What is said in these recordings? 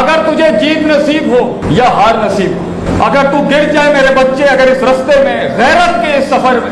اگر تجھے جیت نصیب ہو یا ہار نصیب ہو اگر تو گر جائے میرے بچے، اگر اس رستے میں، غیرت کے اس سفر میں،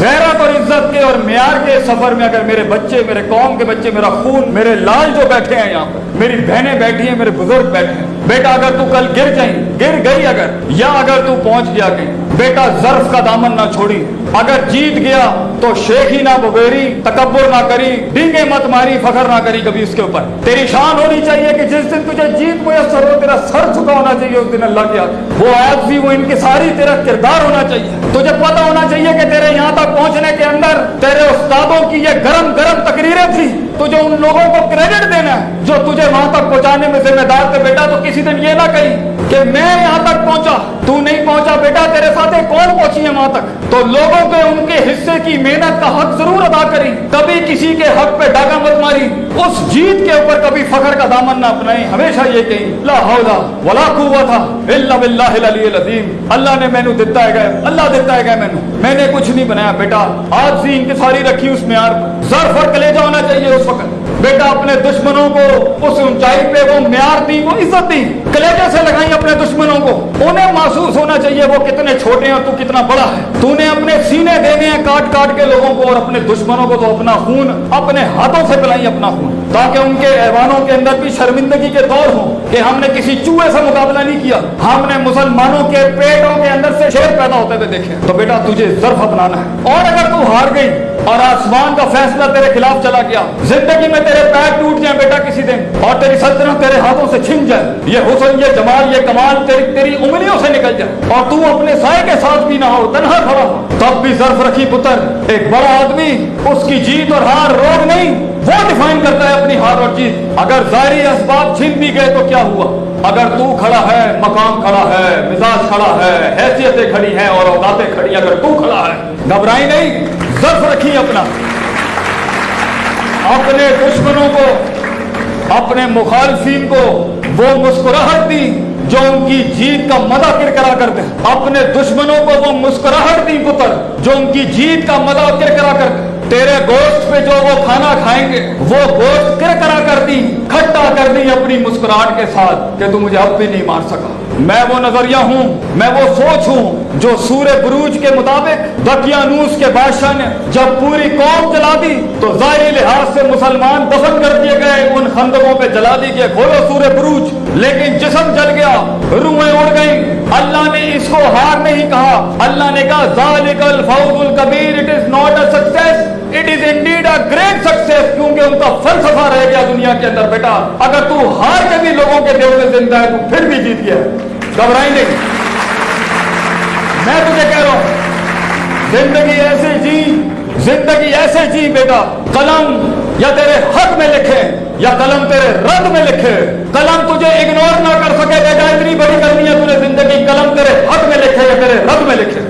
غیرت اور عزت کے اور معیار کے سفر میں اگر میرے بچے، میرے قوم کے بچے، میرا خون، میرے لال جو بیٹھے ہیں یہاں پر، میری بہنیں بیٹھی ہیں، میرے بزرگ بیٹھے ہیں، بیٹا اگر تو کل گر جائیں، گر گئی اگر، یا اگر تو پہنچ گیا کہیں بیٹا ظرف کا دامن نہ چھوڑی۔ اگر جیت گیا تو شیخی نہ بغیری، تکبر نہ کری، ڈینگے مت ماری، فخر نہ کری کبھی اس کے اوپر۔ تیری شان ہونی چاہیے کہ جس دن تجھے جیت میسر ہو، تیرا سر جھکا ہونا چاہیے اس دن اللہ کے آگے وہ آیت بھی، وہ ان کی ساری تیرا کردار ہونا چاہیے۔ تجھے پتہ ہونا چاہیے کہ تیرے یہاں تک پہنچنے کے اندر تیرے استادوں کی یہ گرم گرم تقریریں تھی تجھے ان لوگوں کو کریڈٹ دینا ہے جو تجھے وہاں تک پہنچانے میں ذمہ دار تھے۔ بیٹا تو کسی دن یہ نہ کہی کہ میں یہاں تک پہنچا۔ تو نہیں پہنچا بیٹا، تیرے ساتھ کون پہنچی ہے وہاں تک؟ تو لوگوں کے ان کے حصے کی محنت کا حق ضرور ادا کری۔ کبھی کسی کے حق پہ ڈاگا مت ماری۔ اس جیت کے اوپر کبھی فخر کا دامن نہ اپنائیں ہمیشہ یہ کہیں، لا حولا ولا قوتا الا باللہ العلی العظیم۔ اللہ نے مینو دیتا ہے گئے اللہ دیتا ہے گئے مینو۔ میں نے کچھ نہیں بنایا بیٹا۔ آج سے انتصاری رکھی اس معیار ظرف اور کلیجہ ہونا چاہیے اس وقت۔ بیٹا، اپنے دشمنوں کو اس اونچائی پہ وہ معیار دی وہ عزت دی کلیجے سے لگائیں اپنے دشمنوں کو۔ انہیں معصوم محسوس ہونا چاہیے وہ کتنے چھوٹے ہیں تو کتنا بڑا ہے تو نے اپنے سینے دینے ہیں کاٹ کاٹ کے لوگوں کو اور اپنے دشمنوں کو تو اپنا خون اپنے ہاتھوں سے پلائی اپنا خون تاکہ ان کے ایوانوں کے اندر بھی شرمندگی کے دور ہوں کہ ہم نے کسی چوہے سے مقابلہ نہیں کیا ہم نے مسلمانوں کے پیٹوں کے اندر سے شیر پیدا ہوتے ہوئے دیکھے تو بیٹا تجھے ضرف اپنانا ہے اور اگر تو ہار گئی اور آسمان کا فیصلہ تیرے خلاف چلا گیا۔ زندگی میں تیرے پیر ٹوٹ جائیں بیٹا کسی دن، اور تیری سلطنت تیرے ہاتھوں سے چھن جائے۔ یہ حسن، یہ جمال، یہ کمال تیری تیری انگلیوں سے نکل جائے۔ اور تو اپنے سائے کے ساتھ بھی نہ ہو، تنہا کھڑا ہو۔ تب بھی ظرف رکھی پتر، ایک بڑا آدمی، اس کی جیت اور ہار روگ نہیں، وہ ڈیفائن کرتا ہے اپنی ہار اور جیت۔ اگر ظاہری اسباب چھن بھی گئے تو کیا ہوا؟ اگر تو کھڑا ہے، مقام کھڑا ہے، مزاج کھڑا ہے، حیثیتیں کھڑی ہیں اور اوقاتیں کھڑی اگر تو کھڑا ہے۔ گھبرائی نہیں۔ ظرف رکھی اپنا۔ اپنے دشمنوں کو، اپنے مخالفین کو وہ مسکراہٹ دی جو ان کی جیت کا مزہ کرکرا کرتے ہیں۔ اپنے دشمنوں کو وہ مسکراہٹ دی پتر جو ان کی جیت کا مزہ کرکرا کرتے ہیں تیرے گوشت پہ جو وہ کھانا کھائیں گے، وہ گوشت کرکرا کر دی، کھٹا کر دی اپنی مسکراہٹ کے ساتھ کہ تو مجھے اب بھی نہیں مار سکا۔ میں وہ نظریہ ہوں، میں وہ سوچ ہوں جو سور بروج کے مطابق دکیانوس کے بادشاہ نے جب پوری قوم جلا دی تو ظاہری لحاظ سے مسلمان دفن کر دیے گئے، ان خندقوں پہ جلا دی گئے کھولو سور بروج۔ لیکن جسم جل گیا روحیں اڑ گئیں۔ اللہ نے اس کو ہار نہیں کہا۔ اللہ نے کہا، ذالک الفوز القبیر it is not a success it is indeed a great success کیونکہ ان کا فلسفہ رہ گیا دنیا کے اندر بیٹا۔ اگر تو ہار کے بھی زندہ ہے تو پھر بھی جیت گیا۔ گھبرائی نہیں۔ میں تجھے کہہ رہا ہوں، زندگی ایسے جی زندگی ایسے جی بیٹا، قلم یا تیرے حق میں لکھے یا قلم تیرے رد میں لکھے۔ قلم تجھے اگنور نہ کر سکے بیٹا اتنی بڑی کرنی ہے تجھے زندگی قلم تیرے حق میں لکھے یا تیرے رد میں لکھے۔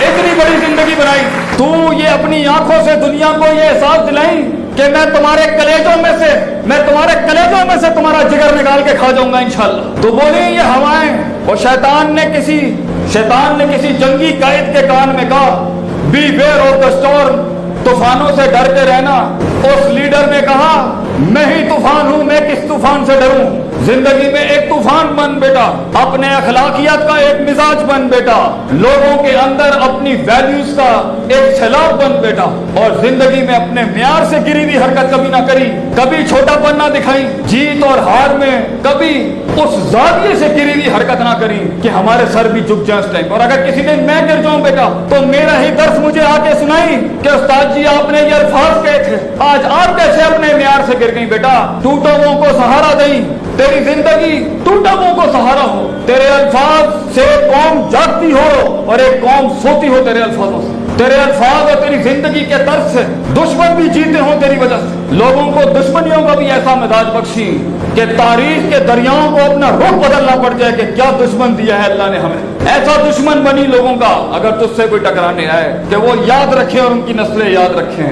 اتنی بڑی زندگی بنائی۔ تو یہ اپنی آنکھوں سے دنیا کو یہ احساس دلائی کہ میں تمہارے کلیجوں میں سے میں تمہارے کلیجوں میں سے تمہارا جگر نکال کے کھا جاؤں گا انشاءاللہ۔ تو بولی، یہ ہوائیں۔ اور شیطان نے کسی شیطان نے کسی جنگی قائد کے کان میں کہا بی ویئر اور دستور طوفانوں سے ڈر کے رہنا۔ اس لیڈر نے کہا، میں ہی طوفان ہوں، میں کس طوفان سے ڈروں؟ زندگی میں ایک طوفان بن بیٹا، اپنے اخلاقیات کا ایک مزاج بن بیٹا، لوگوں کے اندر اپنی ویلیوز کا ایک سیلاب بن بیٹا، اور زندگی میں اپنے معیار سے گری ہوئی حرکت کبھی نہ کری، کبھی چھوٹا پن نہ دکھائی، جیت اور ہار میں کبھی اس زاویے سے گری ہوئی حرکت نہ کری کہ ہمارے سر بھی جھک جائیں اس ٹائم۔ اور اگر کسی دن میں گر جاؤں بیٹا، تو میرا ہی درس مجھے آ کے سنائی کہ استاد جی آپ نے یہ الفاظ کہے تھے، آج آپ کیسے اپنے معیار سے گر گئی بیٹا؟ ٹوٹوں کو سہارا دیں تیری زندگی تو کو سہارا ہو، تیرے الفاظ سے قوم جاگتی ہو اور ایک قوم سوتی ہو تیرے الفاظوں سے۔ تیرے الفاظ اور تیری زندگی کے طرف سے دشمن بھی جیتے ہوں تیری وجہ سے۔ لوگوں کو دشمنیوں کا بھی ایسا مزاج بخشی کہ تاریخ کے دریاؤں کو اپنا رخ بدلنا پڑ جائے کہ کیا دشمن دیا ہے اللہ نے ہمیں۔ ایسا دشمن بنی لوگوں کا اگر تجھ سے کوئی ٹکرانے آئے کہ وہ یاد رکھے اور ان کی نسلیں یاد رکھیں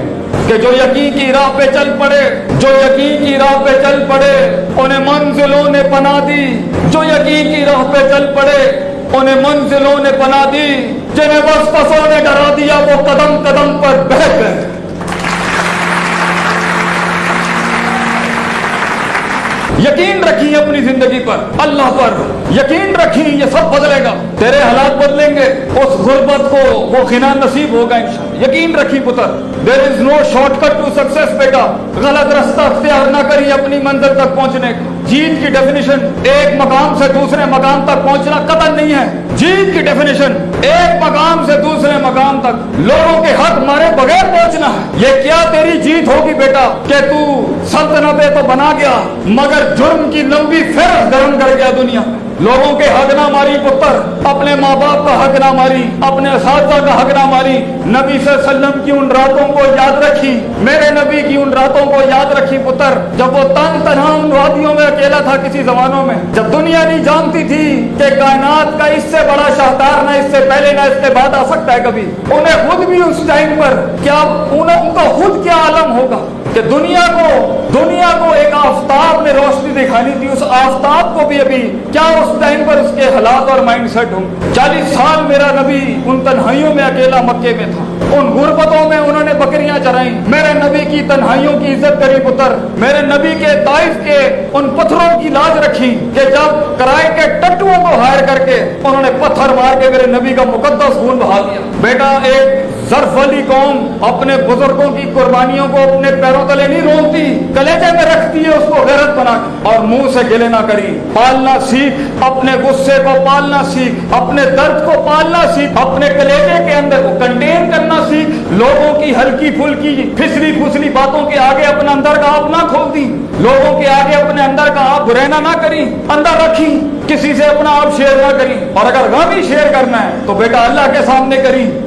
کہ جو یقین کی راہ پہ چل پڑے، جو یقین کی راہ پہ چل پڑے، انہیں منزلوں نے پناہ دی۔ جو یقین کی راہ پہ چل پڑے انہیں منزلوں نے بنا دی، جنہیں بس پسوں نے ڈرا دیا، وہ قدم قدم پر بہ گئے۔ یقین رکھیں اپنی زندگی پر، اللہ پر۔ یقین رکھیں، یہ سب بدلے گا۔ تیرے حالات بدلیں گے، اس غربت کو وہ غنا نصیب ہوگا انشاءاللہ۔ یقین رکھی پتر there is no short cut to success بیٹا۔ غلط رستہ اختیار نہ کری اپنی منزل تک پہنچنے کا۔ جیت کی ڈیفینیشن ایک مقام سے دوسرے مقام تک پہنچنا قدر نہیں ہے۔ جیت کی ڈیفینیشن ایک مقام سے دوسرے مقام تک۔ لوگوں کے حق مارے بغیر پہنچنا ہے۔ یہ کیا تیری جیت ہوگی بیٹا؟ کہ تو سلطنتیں تو بنا گیا، مگر جرم کی لمبی پھر گرم کر گیا دنیا میں۔ لوگوں کے حق نہ ماری پتر اپنے ماں باپ کا حق نہ ماری اپنے اساتذہ کا حق نہ ماری نبی صلی اللہ علیہ وسلم کی ان راتوں کو یاد رکھی، میرے نبی کی ان راتوں کو یاد رکھی پتر، جب وہ تنگ تنہا ان وادیوں میں اکیلا تھا کسی زمانوں میں، جب دنیا نہیں جانتی تھی کہ کائنات کا اس سے بڑا شاہکار نہ اس سے پہلے نہ اس کے بعد آ سکتا ہے کبھی، انہیں خود بھی اس ٹائم پر کیا ان کا خود کیا عالم ہوگا کہ دنیا کو دنیا کو ایک آفتاب نے روشنی دکھانی تھی، اس آفتاب کو بھی ابھی کیا اس ٹائم پر اس کے حالات اور مائنڈ سیٹ ہوں گے۔ چالیس سال میرا نبی ان تنہائیوں میں اکیلا مکے میں تھا۔ ان غربتوں میں انہوں نے بکریاں چرائیں۔ میرے نبی کی تنہائیوں کی عزت کری پتر۔ میرے نبی کے طائف کے ان پتھروں کی لاج رکھی کہ جب کرائے کے ٹٹو کو انہوں نے پتھر مار کے میرے نبی کا مقدس خون بہا دیا بیٹا، ایک ظرف والی قوم اپنے بزرگوں کی قربانیوں کو اپنے پیروں تلے نہیں رونتی کلیجے میں رکھتی ہے، اس کو غیرت بنا کے۔ اور منہ سے گلے نہ کری۔ پالنا سیکھ، اپنے غصے کو پالنا سیکھ، اپنے درد کو پالنا سیکھ، اپنے کلیجے کے اندر کو کنٹین کرنا سیکھ۔ لوگوں کی ہلکی پھلکی، پھسلی پھسلی باتوں کے آگے اپنا اندر کا آپ نہ کھول دی لوگوں کے آگے اپنے برینا نہ کریں، اندر رکھیں، کسی سے اپنا آپ شیئر نہ کریں۔ اور اگر غمی شیئر کرنا ہے، تو بیٹا اللہ کے سامنے کریں۔